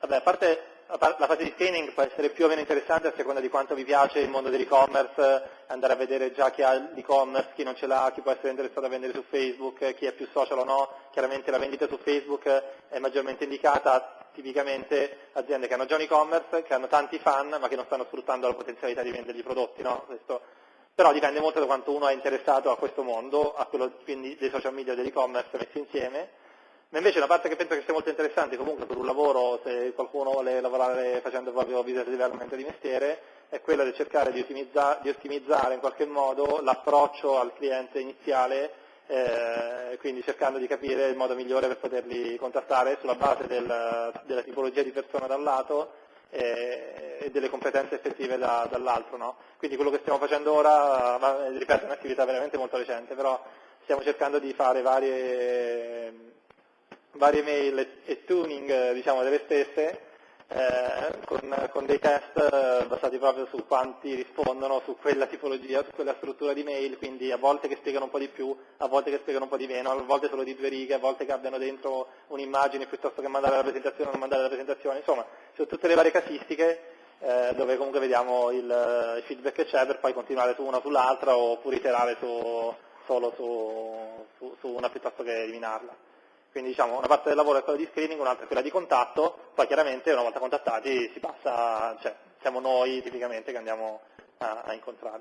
Vabbè, a parte la fase di screening può essere più o meno interessante a seconda di quanto vi piace il mondo dell'e-commerce, andare a vedere già chi ha l'e-commerce, chi non ce l'ha, chi può essere interessato a vendere su Facebook, chi è più social o no. Chiaramente la vendita su Facebook è maggiormente indicata tipicamente aziende che hanno già un e-commerce, che hanno tanti fan, ma che non stanno sfruttando la potenzialità di vendergli i prodotti. No? Però dipende molto da quanto uno è interessato a questo mondo, a quello quindi dei social media e dell'e-commerce messi insieme ma invece una parte che penso che sia molto interessante comunque per un lavoro, se qualcuno vuole lavorare facendo proprio business development di mestiere, è quella di cercare di, ottimizza, di ottimizzare in qualche modo l'approccio al cliente iniziale, eh, quindi cercando di capire il modo migliore per poterli contattare sulla base del, della tipologia di persona da un lato eh, e delle competenze effettive da, dall'altro. No? Quindi quello che stiamo facendo ora, ripeto, è un'attività veramente molto recente, però stiamo cercando di fare varie varie mail e, tuning eh, diciamo, delle stesse eh, con, con, dei test eh, basati proprio su quanti rispondono su quella tipologia, su quella struttura di mail, quindi a volte che spiegano un po' di più, a volte che spiegano un po' di meno, a volte solo di due righe, a volte che abbiano dentro un'immagine piuttosto che mandare la presentazione o non mandare la presentazione, insomma, sono tutte le varie casistiche eh, dove comunque vediamo il, il, feedback che c'è per poi continuare su una o sull'altra oppure iterare su, solo su, su, su una piuttosto che eliminarla. Quindi diciamo, una parte del lavoro è quella di screening, un'altra è quella di contatto, poi chiaramente una volta contattati si passa, cioè siamo noi tipicamente che andiamo a, a incontrarli.